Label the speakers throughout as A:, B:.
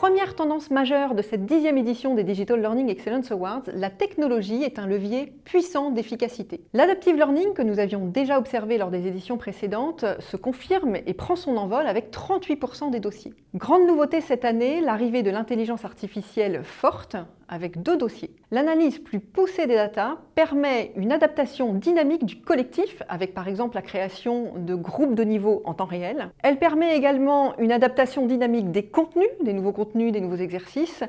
A: Première tendance majeure de cette dixième édition des Digital Learning Excellence Awards, la technologie est un levier puissant d'efficacité. L'adaptive learning que nous avions déjà observé lors des éditions précédentes se confirme et prend son envol avec 38% des dossiers. Grande nouveauté cette année, l'arrivée de l'intelligence artificielle forte avec deux dossiers. L'analyse plus poussée des data permet une adaptation dynamique du collectif, avec par exemple la création de groupes de niveau en temps réel. Elle permet également une adaptation dynamique des contenus, des nouveaux contenus, des nouveaux exercices.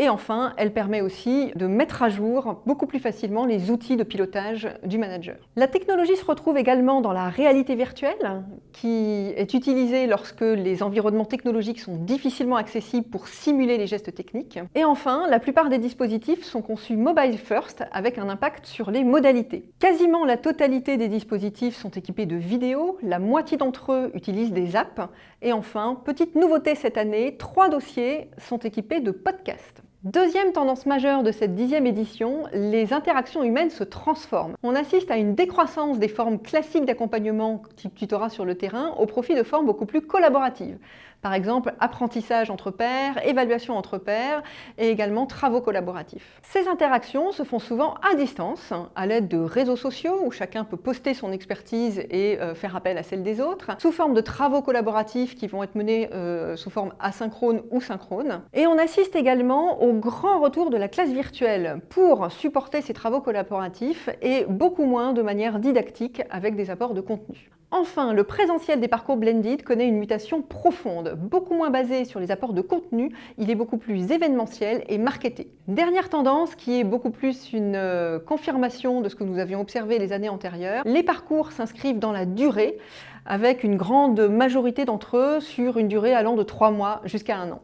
A: Et enfin, elle permet aussi de mettre à jour beaucoup plus facilement les outils de pilotage du manager. La technologie se retrouve également dans la réalité virtuelle, qui est utilisée lorsque les environnements technologiques sont difficilement accessibles pour simuler les gestes techniques. Et enfin, la plupart des dispositifs sont conçus mobile first avec un impact sur les modalités. Quasiment la totalité des dispositifs sont équipés de vidéos, la moitié d'entre eux utilisent des apps. Et enfin, petite nouveauté cette année, trois dossiers sont équipés de podcasts. Deuxième tendance majeure de cette dixième édition, les interactions humaines se transforment. On assiste à une décroissance des formes classiques d'accompagnement type tutorat sur le terrain au profit de formes beaucoup plus collaboratives. Par exemple, apprentissage entre pairs, évaluation entre pairs et également travaux collaboratifs. Ces interactions se font souvent à distance, à l'aide de réseaux sociaux où chacun peut poster son expertise et euh, faire appel à celle des autres, sous forme de travaux collaboratifs qui vont être menés euh, sous forme asynchrone ou synchrone. Et on assiste également au grand retour de la classe virtuelle pour supporter ces travaux collaboratifs et beaucoup moins de manière didactique avec des apports de contenu. Enfin, le présentiel des parcours blended connaît une mutation profonde, beaucoup moins basé sur les apports de contenu, il est beaucoup plus événementiel et marketé. Dernière tendance qui est beaucoup plus une euh, confirmation de ce que nous avions observé les années antérieures, les parcours s'inscrivent dans la durée avec une grande majorité d'entre eux sur une durée allant de 3 mois jusqu'à un an.